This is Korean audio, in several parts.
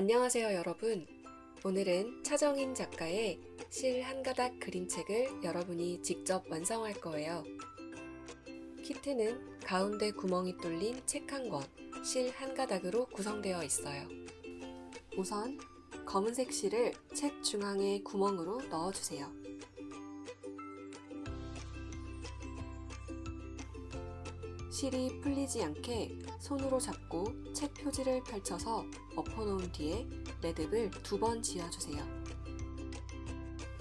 안녕하세요 여러분. 오늘은 차정인 작가의 실 한 가닥 그림책을 여러분이 직접 완성할 거예요. 키트는 가운데 구멍이 뚫린 책 한 권, 실 한 가닥으로 구성되어 있어요. 우선 검은색 실을 책 중앙의 구멍으로 넣어주세요 실이 풀리지 않게 손으로 잡고 책 표지를 펼쳐서 엎어놓은 뒤에 매듭을 두 번 지어주세요.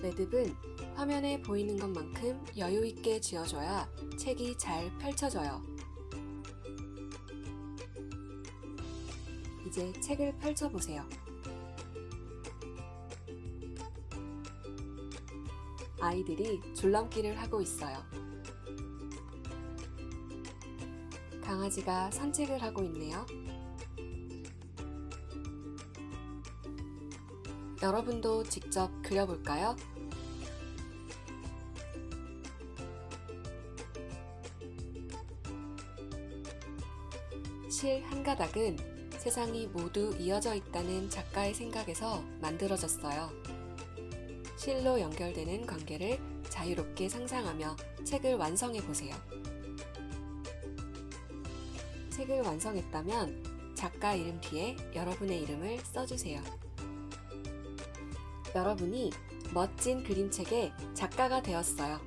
매듭은 화면에 보이는 것만큼 여유있게 지어줘야 책이 잘 펼쳐져요. 이제 책을 펼쳐보세요. 아이들이 줄넘기를 하고 있어요. 강아지가 산책을 하고 있네요. 여러분도 직접 그려볼까요? 실 한 가닥은 세상이 모두 이어져 있다는 작가의 생각에서 만들어졌어요. 실로 연결되는 관계를 자유롭게 상상하며 책을 완성해 보세요. 책을 완성했다면 작가 이름 뒤에 여러분의 이름을 써주세요. 여러분이 멋진 그림책의 작가가 되었어요.